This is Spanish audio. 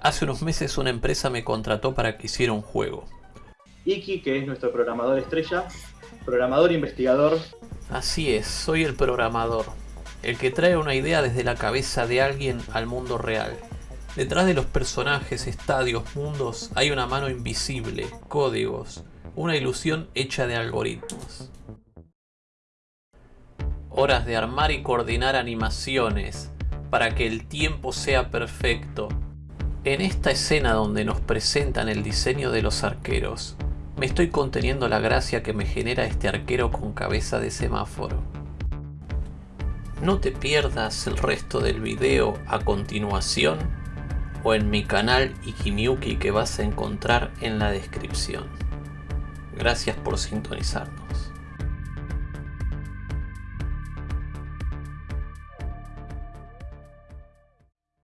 Hace unos meses una empresa me contrató para que hiciera un juego. Iki, que es nuestro programador estrella, programador investigador. Así es, soy el programador, el que trae una idea desde la cabeza de alguien al mundo real. Detrás de los personajes, estadios, mundos, hay una mano invisible, códigos, una ilusión hecha de algoritmos. Horas de armar y coordinar animaciones para que el tiempo sea perfecto. En esta escena donde nos presentan el diseño de los arqueros, me estoy conteniendo la gracia que me genera este arquero con cabeza de semáforo. No te pierdas el resto del video a continuación o en mi canal Ikimiuki que vas a encontrar en la descripción. Gracias por sintonizar.